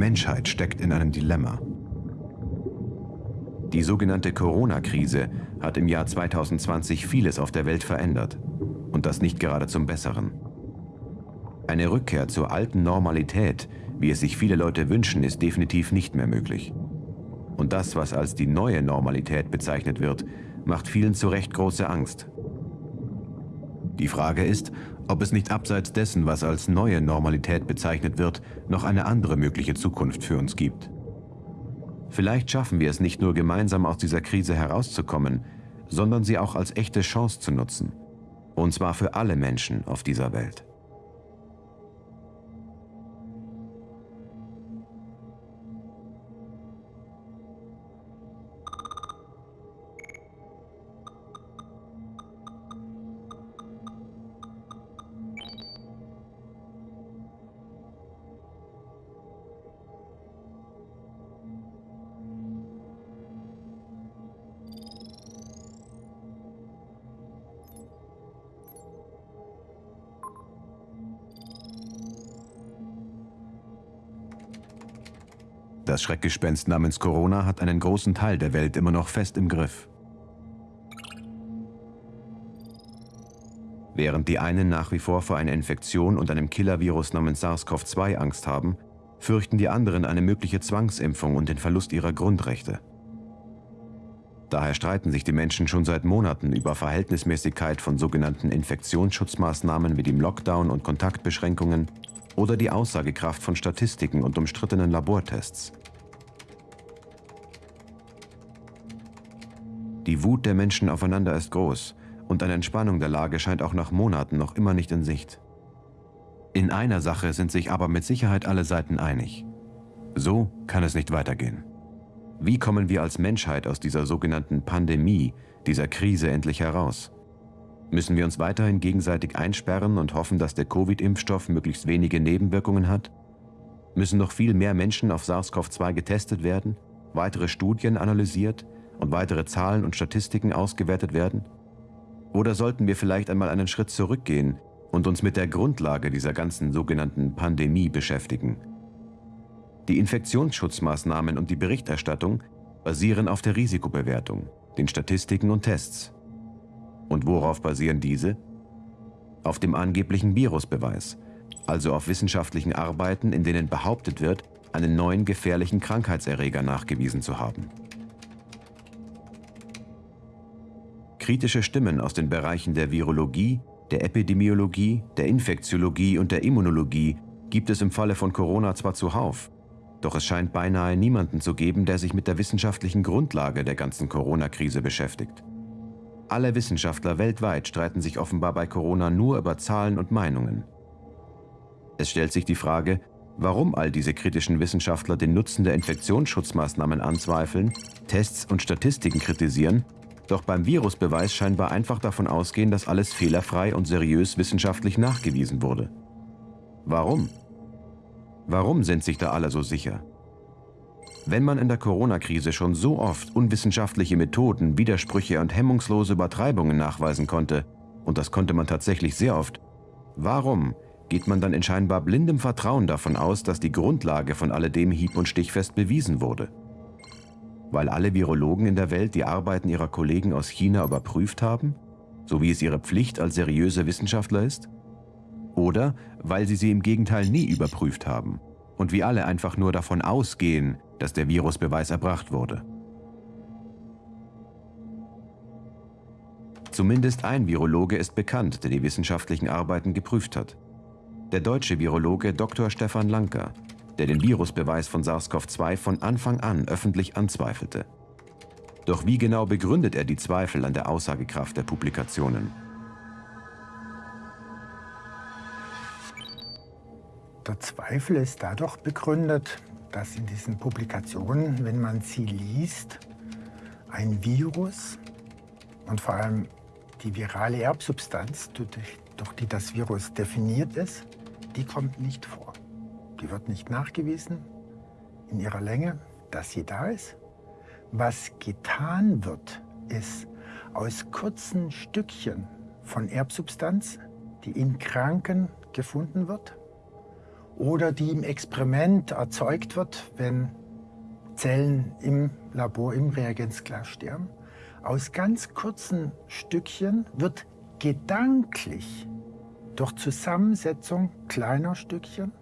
Die Menschheit steckt in einem Dilemma. Die sogenannte Corona-Krise hat im Jahr 2020 vieles auf der Welt verändert. Und das nicht gerade zum Besseren. Eine Rückkehr zur alten Normalität, wie es sich viele Leute wünschen, ist definitiv nicht mehr möglich. Und das, was als die neue Normalität bezeichnet wird, macht vielen zu Recht große Angst. Die Frage ist, ob es nicht abseits dessen, was als neue Normalität bezeichnet wird, noch eine andere mögliche Zukunft für uns gibt. Vielleicht schaffen wir es nicht nur gemeinsam aus dieser Krise herauszukommen, sondern sie auch als echte Chance zu nutzen. Und zwar für alle Menschen auf dieser Welt. Das Schreckgespenst namens Corona hat einen großen Teil der Welt immer noch fest im Griff. Während die einen nach wie vor vor einer Infektion und einem Killer-Virus namens SARS-CoV-2 Angst haben, fürchten die anderen eine mögliche Zwangsimpfung und den Verlust ihrer Grundrechte. Daher streiten sich die Menschen schon seit Monaten über Verhältnismäßigkeit von sogenannten Infektionsschutzmaßnahmen wie dem Lockdown und Kontaktbeschränkungen oder die Aussagekraft von Statistiken und umstrittenen Labortests. Die Wut der Menschen aufeinander ist groß und eine Entspannung der Lage scheint auch nach Monaten noch immer nicht in Sicht. In einer Sache sind sich aber mit Sicherheit alle Seiten einig. So kann es nicht weitergehen. Wie kommen wir als Menschheit aus dieser sogenannten Pandemie, dieser Krise endlich heraus? Müssen wir uns weiterhin gegenseitig einsperren und hoffen, dass der Covid-Impfstoff möglichst wenige Nebenwirkungen hat? Müssen noch viel mehr Menschen auf SARS-CoV-2 getestet werden, weitere Studien analysiert, und weitere Zahlen und Statistiken ausgewertet werden? Oder sollten wir vielleicht einmal einen Schritt zurückgehen und uns mit der Grundlage dieser ganzen sogenannten Pandemie beschäftigen? Die Infektionsschutzmaßnahmen und die Berichterstattung basieren auf der Risikobewertung, den Statistiken und Tests. Und worauf basieren diese? Auf dem angeblichen Virusbeweis, also auf wissenschaftlichen Arbeiten, in denen behauptet wird, einen neuen gefährlichen Krankheitserreger nachgewiesen zu haben. Kritische Stimmen aus den Bereichen der Virologie, der Epidemiologie, der Infektiologie und der Immunologie gibt es im Falle von Corona zwar zuhauf, doch es scheint beinahe niemanden zu geben, der sich mit der wissenschaftlichen Grundlage der ganzen Corona-Krise beschäftigt. Alle Wissenschaftler weltweit streiten sich offenbar bei Corona nur über Zahlen und Meinungen. Es stellt sich die Frage, warum all diese kritischen Wissenschaftler den Nutzen der Infektionsschutzmaßnahmen anzweifeln, Tests und Statistiken kritisieren doch beim Virusbeweis scheinbar einfach davon ausgehen, dass alles fehlerfrei und seriös wissenschaftlich nachgewiesen wurde. Warum? Warum sind sich da alle so sicher? Wenn man in der Corona-Krise schon so oft unwissenschaftliche Methoden, Widersprüche und hemmungslose Übertreibungen nachweisen konnte, und das konnte man tatsächlich sehr oft, warum geht man dann in scheinbar blindem Vertrauen davon aus, dass die Grundlage von alledem hieb- und stichfest bewiesen wurde? weil alle Virologen in der Welt die Arbeiten ihrer Kollegen aus China überprüft haben, so wie es ihre Pflicht als seriöse Wissenschaftler ist? Oder weil sie sie im Gegenteil nie überprüft haben und wir alle einfach nur davon ausgehen, dass der Virusbeweis erbracht wurde? Zumindest ein Virologe ist bekannt, der die wissenschaftlichen Arbeiten geprüft hat. Der deutsche Virologe Dr. Stefan Lanker, der den Virusbeweis von SARS-CoV-2 von Anfang an öffentlich anzweifelte. Doch wie genau begründet er die Zweifel an der Aussagekraft der Publikationen? Der Zweifel ist dadurch begründet, dass in diesen Publikationen, wenn man sie liest, ein Virus und vor allem die virale Erbsubstanz, durch die das Virus definiert ist, die kommt nicht vor. Die wird nicht nachgewiesen in ihrer Länge, dass sie da ist. Was getan wird, ist aus kurzen Stückchen von Erbsubstanz, die in Kranken gefunden wird oder die im Experiment erzeugt wird, wenn Zellen im Labor, im Reagenzglas sterben. Aus ganz kurzen Stückchen wird gedanklich durch Zusammensetzung kleiner Stückchen,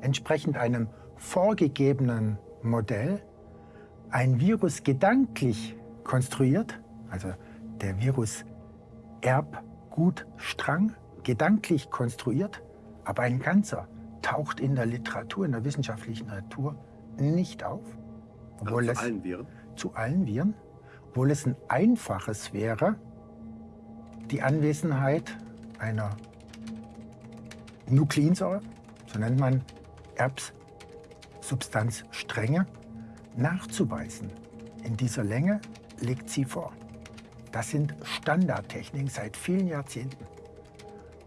entsprechend einem vorgegebenen Modell, ein Virus gedanklich konstruiert, also der Virus Erbgutstrang, gedanklich konstruiert, aber ein ganzer taucht in der Literatur, in der wissenschaftlichen Literatur nicht auf. Obwohl also zu es, allen Viren? Zu allen Viren. Obwohl es ein einfaches wäre, die Anwesenheit einer Nukleinsäure, so nennt man Erbssubstanzstränge, nachzuweisen. In dieser Länge liegt sie vor. Das sind Standardtechniken seit vielen Jahrzehnten.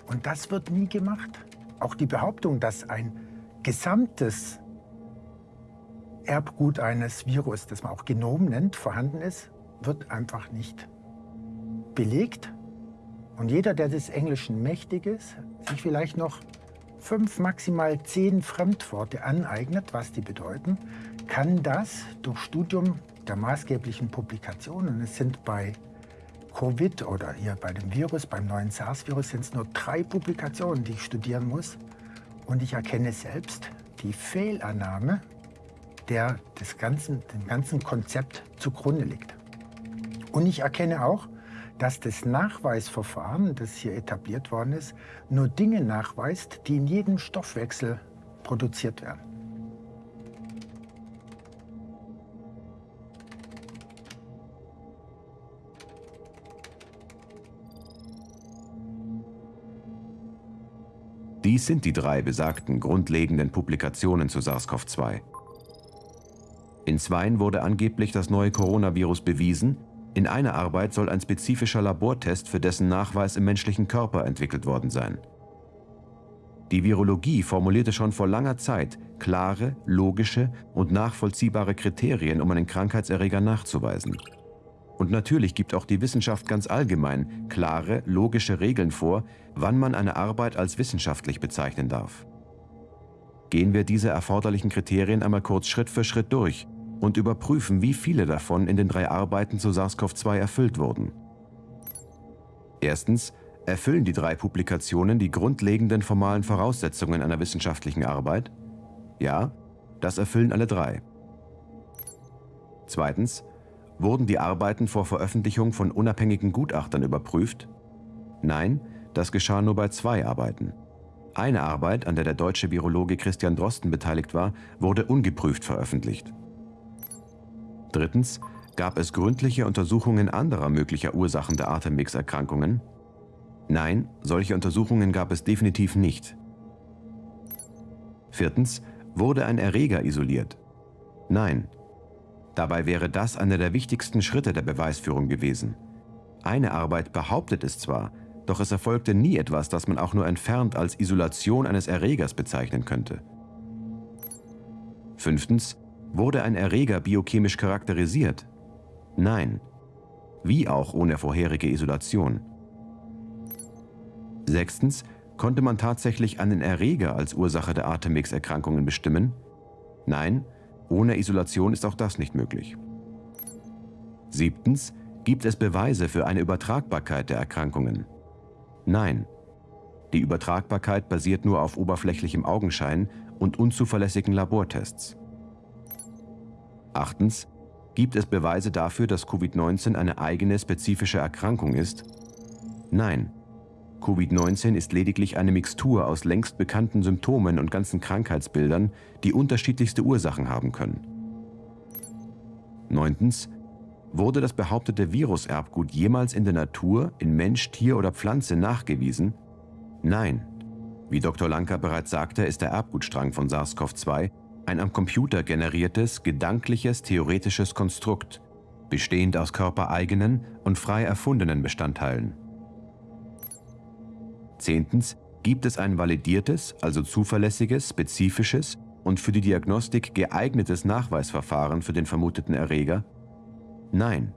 Und das wird nie gemacht. Auch die Behauptung, dass ein gesamtes Erbgut eines Virus, das man auch Genom nennt, vorhanden ist, wird einfach nicht belegt. Und jeder, der des Englischen mächtig ist, sich vielleicht noch fünf, maximal zehn Fremdworte aneignet, was die bedeuten, kann das durch Studium der maßgeblichen Publikationen, es sind bei Covid oder hier bei dem Virus, beim neuen SARS-Virus, sind es nur drei Publikationen, die ich studieren muss. Und ich erkenne selbst die Fehlannahme, der des ganzen, dem ganzen Konzept zugrunde liegt. Und ich erkenne auch, dass das Nachweisverfahren, das hier etabliert worden ist, nur Dinge nachweist, die in jedem Stoffwechsel produziert werden. Dies sind die drei besagten grundlegenden Publikationen zu SARS-CoV-2. In zweien wurde angeblich das neue Coronavirus bewiesen, in einer Arbeit soll ein spezifischer Labortest für dessen Nachweis im menschlichen Körper entwickelt worden sein. Die Virologie formulierte schon vor langer Zeit klare, logische und nachvollziehbare Kriterien, um einen Krankheitserreger nachzuweisen. Und natürlich gibt auch die Wissenschaft ganz allgemein klare, logische Regeln vor, wann man eine Arbeit als wissenschaftlich bezeichnen darf. Gehen wir diese erforderlichen Kriterien einmal kurz Schritt für Schritt durch und überprüfen, wie viele davon in den drei Arbeiten zu SARS-CoV-2 erfüllt wurden. Erstens erfüllen die drei Publikationen die grundlegenden formalen Voraussetzungen einer wissenschaftlichen Arbeit? Ja, das erfüllen alle drei. Zweitens, wurden die Arbeiten vor Veröffentlichung von unabhängigen Gutachtern überprüft? Nein, das geschah nur bei zwei Arbeiten. Eine Arbeit, an der der deutsche Virologe Christian Drosten beteiligt war, wurde ungeprüft veröffentlicht. Drittens, gab es gründliche Untersuchungen anderer möglicher Ursachen der Atemwegserkrankungen? Nein, solche Untersuchungen gab es definitiv nicht. Viertens, wurde ein Erreger isoliert? Nein. Dabei wäre das einer der wichtigsten Schritte der Beweisführung gewesen. Eine Arbeit behauptet es zwar, doch es erfolgte nie etwas, das man auch nur entfernt als Isolation eines Erregers bezeichnen könnte. Fünftens, Wurde ein Erreger biochemisch charakterisiert? Nein. Wie auch ohne vorherige Isolation. Sechstens, konnte man tatsächlich einen Erreger als Ursache der Atemwegserkrankungen bestimmen? Nein, ohne Isolation ist auch das nicht möglich. Siebtens, gibt es Beweise für eine Übertragbarkeit der Erkrankungen? Nein. Die Übertragbarkeit basiert nur auf oberflächlichem Augenschein und unzuverlässigen Labortests. Achtens, gibt es Beweise dafür, dass Covid-19 eine eigene spezifische Erkrankung ist? Nein. Covid-19 ist lediglich eine Mixtur aus längst bekannten Symptomen und ganzen Krankheitsbildern, die unterschiedlichste Ursachen haben können. Neuntens, wurde das behauptete Viruserbgut jemals in der Natur, in Mensch, Tier oder Pflanze nachgewiesen? Nein. Wie Dr. Lanka bereits sagte, ist der Erbgutstrang von SARS-CoV-2 ein am Computer generiertes, gedankliches, theoretisches Konstrukt, bestehend aus körpereigenen und frei erfundenen Bestandteilen. Zehntens gibt es ein validiertes, also zuverlässiges, spezifisches und für die Diagnostik geeignetes Nachweisverfahren für den vermuteten Erreger? Nein.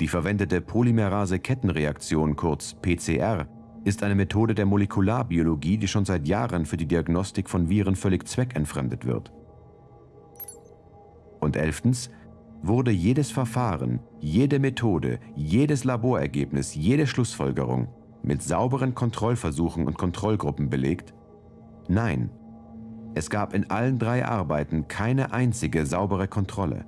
Die verwendete Polymerase-Kettenreaktion, kurz PCR, ist eine Methode der Molekularbiologie, die schon seit Jahren für die Diagnostik von Viren völlig zweckentfremdet wird. Und elftens wurde jedes Verfahren, jede Methode, jedes Laborergebnis, jede Schlussfolgerung mit sauberen Kontrollversuchen und Kontrollgruppen belegt? Nein, es gab in allen drei Arbeiten keine einzige saubere Kontrolle.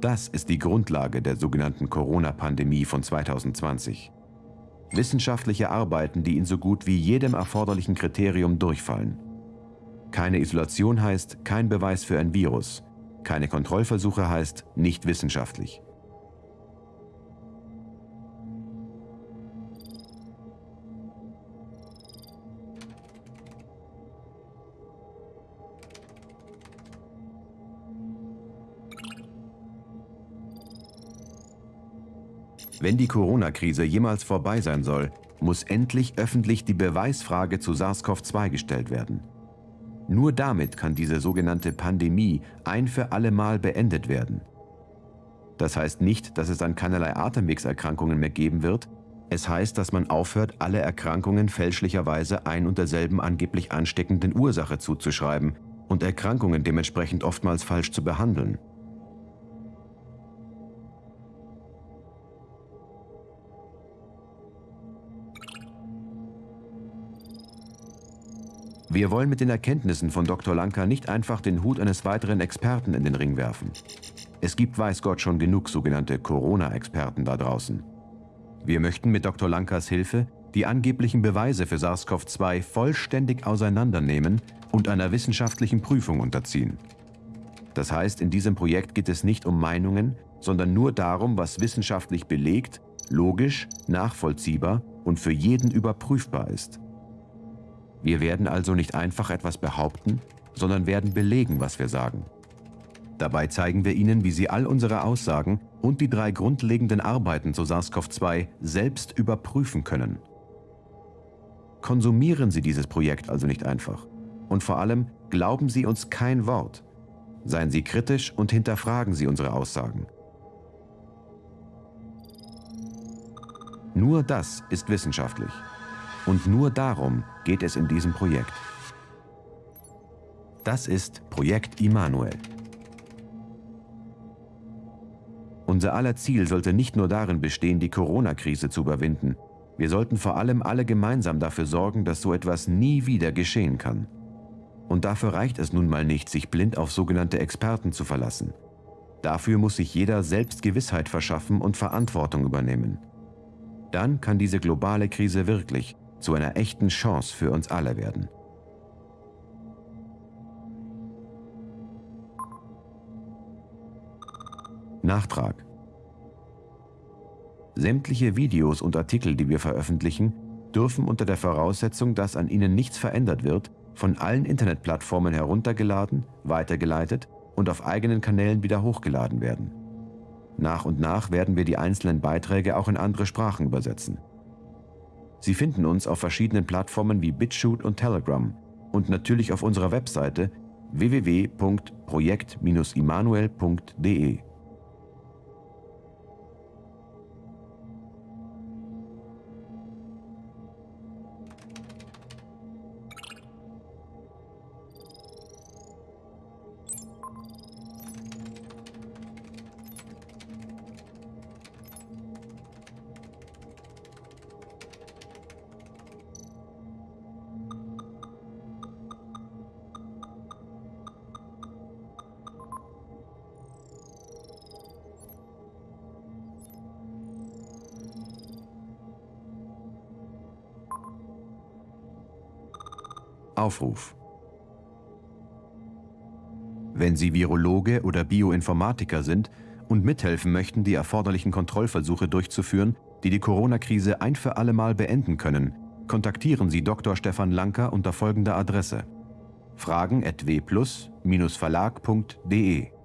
Das ist die Grundlage der sogenannten Corona-Pandemie von 2020. Wissenschaftliche Arbeiten, die in so gut wie jedem erforderlichen Kriterium durchfallen. Keine Isolation heißt kein Beweis für ein Virus. Keine Kontrollversuche heißt nicht wissenschaftlich. Wenn die Corona-Krise jemals vorbei sein soll, muss endlich öffentlich die Beweisfrage zu SARS-CoV-2 gestellt werden. Nur damit kann diese sogenannte Pandemie ein für alle Mal beendet werden. Das heißt nicht, dass es dann keinerlei Atemwegserkrankungen mehr geben wird. Es heißt, dass man aufhört, alle Erkrankungen fälschlicherweise ein und derselben angeblich ansteckenden Ursache zuzuschreiben und Erkrankungen dementsprechend oftmals falsch zu behandeln. Wir wollen mit den Erkenntnissen von Dr. Lanka nicht einfach den Hut eines weiteren Experten in den Ring werfen. Es gibt weiß Gott schon genug sogenannte Corona-Experten da draußen. Wir möchten mit Dr. Lankas Hilfe die angeblichen Beweise für SARS-CoV-2 vollständig auseinandernehmen und einer wissenschaftlichen Prüfung unterziehen. Das heißt, in diesem Projekt geht es nicht um Meinungen, sondern nur darum, was wissenschaftlich belegt, logisch, nachvollziehbar und für jeden überprüfbar ist. Wir werden also nicht einfach etwas behaupten, sondern werden belegen, was wir sagen. Dabei zeigen wir Ihnen, wie Sie all unsere Aussagen und die drei grundlegenden Arbeiten zu SARS-CoV-2 selbst überprüfen können. Konsumieren Sie dieses Projekt also nicht einfach. Und vor allem glauben Sie uns kein Wort. Seien Sie kritisch und hinterfragen Sie unsere Aussagen. Nur das ist wissenschaftlich. Und nur darum geht es in diesem Projekt. Das ist Projekt Immanuel. Unser aller Ziel sollte nicht nur darin bestehen, die Corona-Krise zu überwinden. Wir sollten vor allem alle gemeinsam dafür sorgen, dass so etwas nie wieder geschehen kann. Und dafür reicht es nun mal nicht, sich blind auf sogenannte Experten zu verlassen. Dafür muss sich jeder selbst Gewissheit verschaffen und Verantwortung übernehmen. Dann kann diese globale Krise wirklich, zu einer echten Chance für uns alle werden. Nachtrag Sämtliche Videos und Artikel, die wir veröffentlichen, dürfen unter der Voraussetzung, dass an ihnen nichts verändert wird, von allen Internetplattformen heruntergeladen, weitergeleitet und auf eigenen Kanälen wieder hochgeladen werden. Nach und nach werden wir die einzelnen Beiträge auch in andere Sprachen übersetzen. Sie finden uns auf verschiedenen Plattformen wie BitChute und Telegram und natürlich auf unserer Webseite www.projekt-immanuel.de. Aufruf. Wenn Sie Virologe oder Bioinformatiker sind und mithelfen möchten, die erforderlichen Kontrollversuche durchzuführen, die die Corona-Krise ein für alle Mal beenden können, kontaktieren Sie Dr. Stefan Lanker unter folgender Adresse: fragen@wplus-verlag.de